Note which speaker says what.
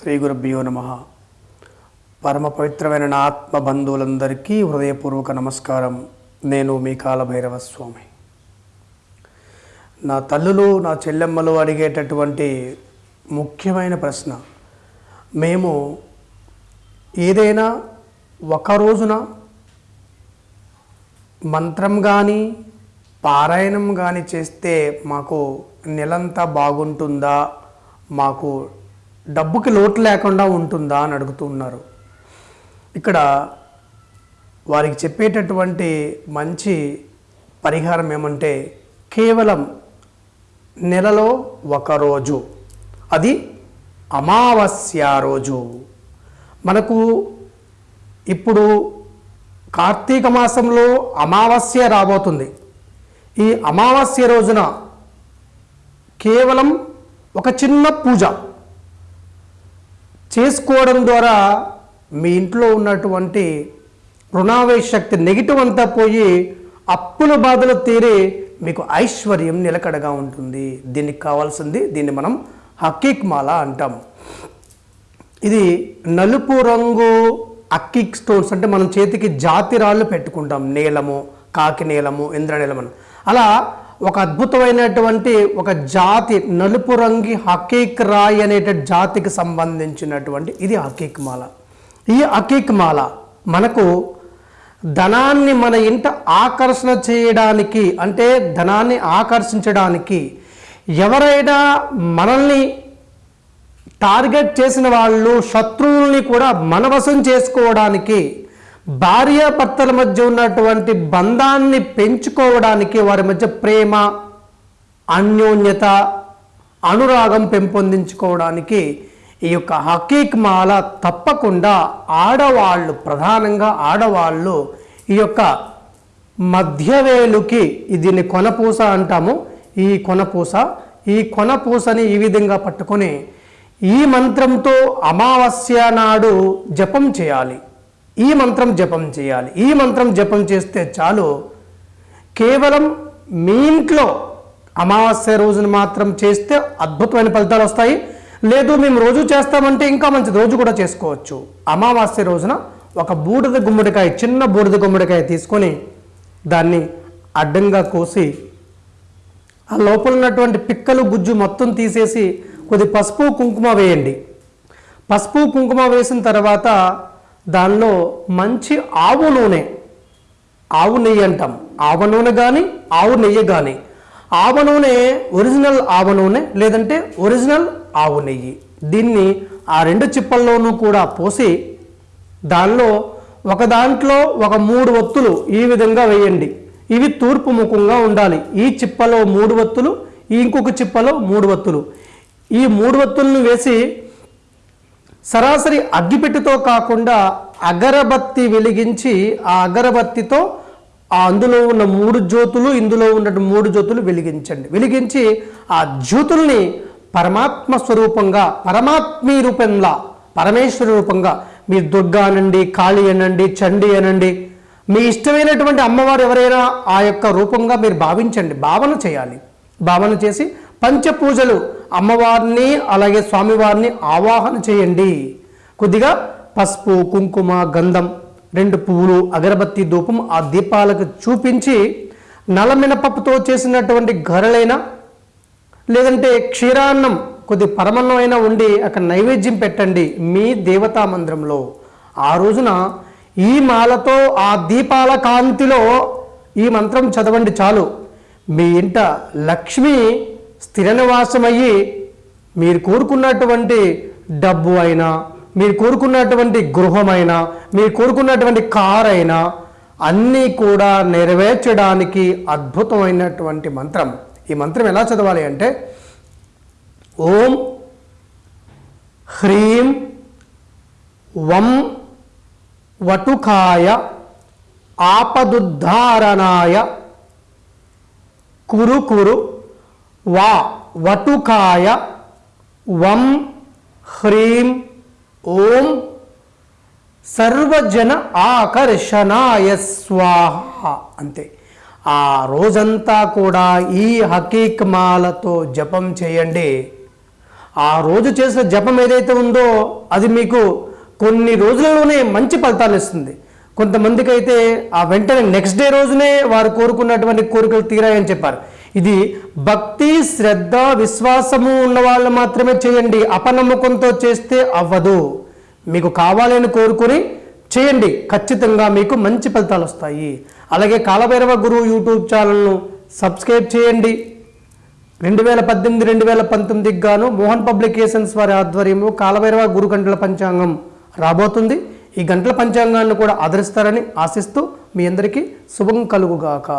Speaker 1: శ్రీ గురుభ్యో నమ. పరమ పవిత్రమైన నా ఆత్మ బంధువులందరికీ హృదయపూర్వక నమస్కారం. నేను మీ కాలభైరవ స్వామి. నా తల్లులు నా చెల్లెమ్మలు అడిగేటటువంటి ముఖ్యమైన ప్రశ్న. మేము ఏదైనా ఒక రోజున మంత్రం కానీ పారాయణం కానీ చేస్తే మాకు నెలంతా బాగుంటుందా? మాకు డబ్బుకి లోటు లేకుండా ఉంటుందా అని అడుగుతున్నారు. ఇక్కడ వారికి చెప్పేటటువంటి మంచి పరిహారం ఏమంటే కేవలం నెలలో ఒక రోజు. అది అమావాస్య రోజు. మనకు ఇప్పుడు కార్తీక మాసంలో అమావాస్య రాబోతుంది. ఈ అమావాస్య రోజున కేవలం ఒక చిన్న పూజ. చేసుకోవడం ద్వారా మీ ఇంట్లో ఉన్నటువంటి రుణావేశ శక్తి నెగిటివ్ అంతా పోయి అప్పుల బాధలు తీరి మీకు ఐశ్వర్యం నిలకడగా ఉంటుంది. దీనికి కావాల్సింది దీన్ని మనం హకీక్ మాల అంటాం. ఇది నలుపు రంగు అక్కిక్ స్టోన్స్ అంటే మనం చేతికి జాతి రాళ్ళు పెట్టుకుంటాం. నీలము కాకి నీలము ఇంద్రనీలము అని. అలా ఒక అద్భుతమైనటువంటి ఒక జాతి నలుపు రంగి హకీక్ రాయి అనేట జాతికి సంబంధించినటువంటి ఇది హకీక్ మాల. ఈ హకీక్ మాల మనకు ధనాన్ని మన ఇంట ఆకర్షణ చేయడానికి అంటే ధనాన్ని ఆకర్షించడానికి ఎవరైనా మనల్ని టార్గెట్ చేసిన వాళ్ళు శత్రువుల్ని కూడా మనవశం చేసుకోవడానికి భార్యాభర్తల మధ్య ఉన్నటువంటి బంధాన్ని పెంచుకోవడానికి వారి మధ్య ప్రేమ అన్యోన్యత అనురాగం పెంపొందించుకోవడానికి ఈ యొక్క హకీక్ మాల తప్పకుండా ఆడవాళ్ళు ప్రధానంగా ఆడవాళ్ళు ఈ యొక్క మధ్యవేలుకి దీన్ని కొనపూస అంటాము. ఈ కొనపూస ఈ కొనపూసని ఈ విధంగా పట్టుకొని ఈ మంత్రంతో అమావాస్య నాడు జపం చేయాలి. ఈ మంత్రం జపం చేయాలి. ఈ మంత్రం జపం చేస్తే చాలు కేవలం మీ ఇంట్లో అమావాస్య రోజున మాత్రం చేస్తే అద్భుతమైన ఫలితాలు వస్తాయి. లేదు మేము రోజు చేస్తామంటే ఇంకా మంచిది. రోజు కూడా చేసుకోవచ్చు. అమావాస్య రోజున ఒక బూడిద గుమ్మడికాయ చిన్న బూడిద గుమ్మడికాయ తీసుకొని దాన్ని అడ్డంగా కోసి ఆ లోపల ఉన్నటువంటి పిక్కలు గుజ్జు మొత్తం తీసేసి కొద్ది పసుపు కుంకుమ వేయండి. పసుపు కుంకుమ వేసిన తర్వాత దానిలో మంచి ఆవు నూనె. ఆవు నెయ్యి అంటాం. ఆవ నూనె కానీ ఆవు నెయ్యి కానీ ఆవ నూనె ఒరిజినల్ ఆవ నూనె లేదంటే ఒరిజినల్ ఆవు నెయ్యి. దీన్ని ఆ రెండు చిప్పల్లోనూ కూడా పోసి దానిలో ఒక దాంట్లో ఒక మూడు ఒత్తులు ఈ విధంగా వేయండి. ఇవి తూర్పు ముఖంగా ఉండాలి. ఈ చిప్పలో మూడు ఒత్తులు ఇంకొక చిప్పలో మూడు ఒత్తులు. ఈ మూడు ఒత్తులను వేసి సరాసరి అగ్గిపెట్టెతో కాకుండా అగరబత్తి వెలిగించి ఆ అగరబత్తితో ఆ అందులో ఉన్న మూడు జ్యోతులు ఇందులో ఉన్న మూడు జ్యోతులు వెలిగించండి. వెలిగించి ఆ జ్యోతుల్ని పరమాత్మ స్వరూపంగా పరమాత్మీ రూపంలా పరమేశ్వర రూపంగా మీరు దుర్గా అనండి కాళీ అనండి చండి అనండి మీ ఇష్టమైనటువంటి అమ్మవారు ఎవరైనా ఆ యొక్క రూపంగా మీరు భావించండి భావన చేయాలి. భావన చేసి పంచపూజలు అమ్మవారిని అలాగే స్వామివారిని ఆవాహన చేయండి. కొద్దిగా పసుపు కుంకుమ గంధం రెండు పువ్వులు అగరబత్తి ధూపం ఆ దీపాలకు చూపించి నలమినపప్పుతో చేసినటువంటి గరలైన లేదంటే క్షీరాన్నం కొద్ది పరమన్నం అయినా ఉండి అక్కడ నైవేద్యం పెట్టండి మీ దేవతా మందిరంలో. ఆ రోజున ఈ మాలతో ఆ దీపాల కాంతిలో ఈ మంత్రం చదవండి చాలు. మీ ఇంట లక్ష్మి స్థిర నివాసమయ్యి మీరు కోరుకున్నటువంటి డబ్బు అయినా మీరు కోరుకున్నటువంటి గృహమైనా మీరు కోరుకున్నటువంటి కార్ అయినా అన్నీ కూడా నెరవేర్చడానికి అద్భుతమైనటువంటి మంత్రం. ఈ మంత్రం ఎలా చదవాలి అంటే ఓం హ్రీం వం వటుకాయ ఆపదుద్ధారణాయ కురు కురు వా వటుకాయ వం హ్రీం ఓం సర్వజన ఆకర్షణాయ స్వాహ అంతే. ఆ రోజంతా కూడా ఈ హకీక్మాలతో జపం చేయండి. ఆ రోజు చేసిన జపం ఏదైతే ఉందో అది మీకు కొన్ని రోజులలోనే మంచి ఫలితాలు ఇస్తుంది. కొంతమందికి అయితే ఆ వెంటనే నెక్స్ట్ డే రోజునే వారు కోరుకున్నటువంటి కోరికలు తీరాయని చెప్పారు. ఇది భక్తి శ్రద్ధ విశ్వాసము ఉన్న వాళ్ళు మాత్రమే చేయండి. అపనమ్మకంతో చేస్తే అవ్వదు. మీకు కావాలని కోరుకుని చేయండి. ఖచ్చితంగా మీకు మంచి ఫలితాలు వస్తాయి. అలాగే కాలభైరవ గురువు యూట్యూబ్ ఛానల్ను సబ్స్క్రైబ్ చేయండి. రెండు వేల పద్దెనిమిది రెండు వేల పంతొమ్మిదికి గాను మోహన్ పబ్లికేషన్స్ వారి ఆధ్వర్యంలో కాలభైరవ గురు గంటల పంచాంగం రాబోతుంది. ఈ గంటల పంచాంగాన్ని కూడా ఆదరిస్తారని ఆశిస్తూ మీ అందరికీ శుభం కలుగుగాక.